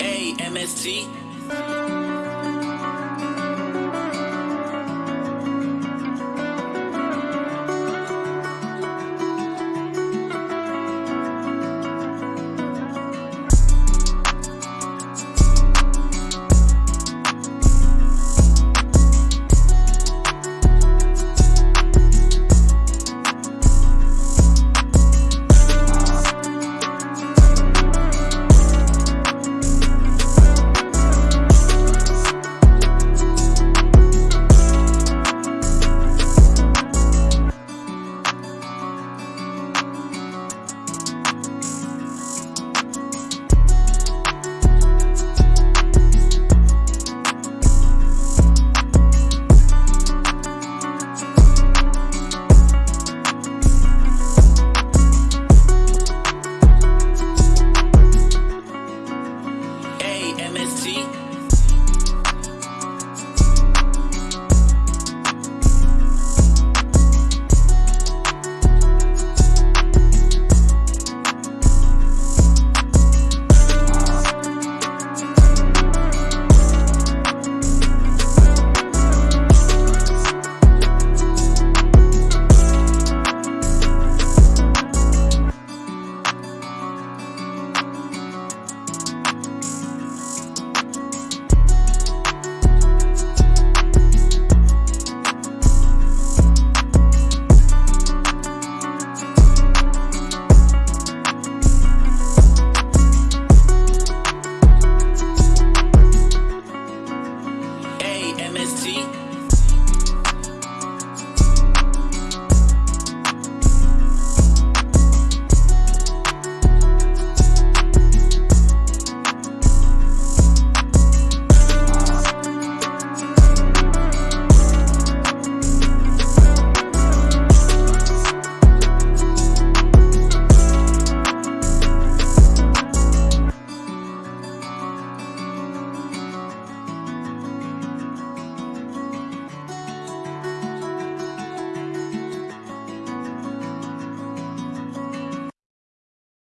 A M S T. A M S T.